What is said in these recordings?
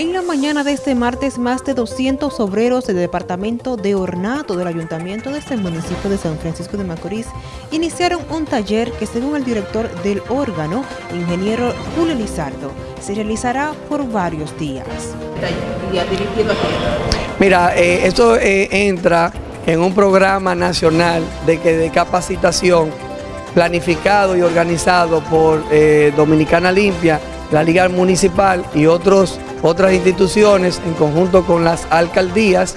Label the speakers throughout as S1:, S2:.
S1: En la mañana de este martes, más de 200 obreros del departamento de ornato del ayuntamiento de este municipio de San Francisco de Macorís iniciaron un taller que según el director del órgano, ingeniero Julio Lizardo, se realizará por varios días.
S2: Mira, eh, esto eh, entra en un programa nacional de, que, de capacitación planificado y organizado por eh, Dominicana Limpia, la Liga Municipal y otros otras instituciones en conjunto con las alcaldías.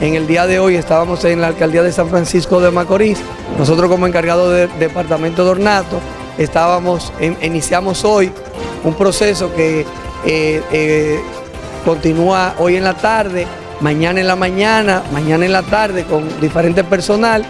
S2: En el día de hoy estábamos en la alcaldía de San Francisco de Macorís. Nosotros como encargado del departamento de ornato estábamos, iniciamos hoy un proceso que eh, eh, continúa hoy en la tarde, mañana en la mañana, mañana en la tarde con diferente personal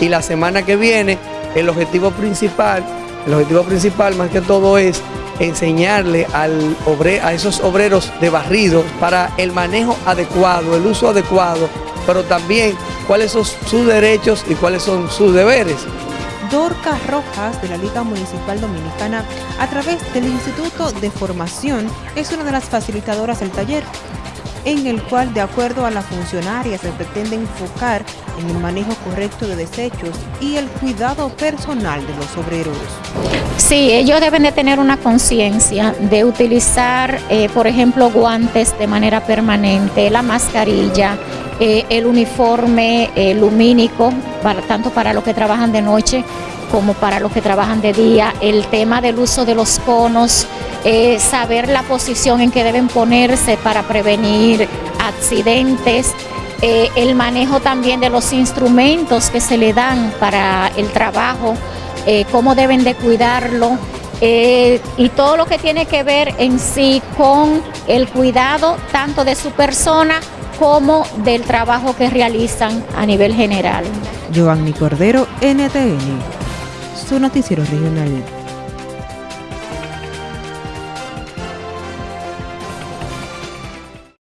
S2: y la semana que viene el objetivo principal, el objetivo principal más que todo es enseñarle al a esos obreros de barrido para el manejo adecuado, el uso adecuado, pero también cuáles son sus derechos y cuáles son sus deberes.
S1: Dorca Rojas de la Liga Municipal Dominicana, a través del Instituto de Formación, es una de las facilitadoras del taller en el cual, de acuerdo a la funcionaria, se pretende enfocar en el manejo correcto de desechos y el cuidado personal de los obreros.
S3: Sí, ellos deben de tener una conciencia de utilizar, eh, por ejemplo, guantes de manera permanente, la mascarilla, eh, el uniforme eh, lumínico, tanto para los que trabajan de noche como para los que trabajan de día, el tema del uso de los conos, eh, saber la posición en que deben ponerse para prevenir accidentes, eh, el manejo también de los instrumentos que se le dan para el trabajo, eh, cómo deben de cuidarlo. y todo lo que tiene que ver en sí con el cuidado tanto de su persona como del trabajo que realizan a nivel general.
S1: Giovanni Cordero, NTN su noticiero regional.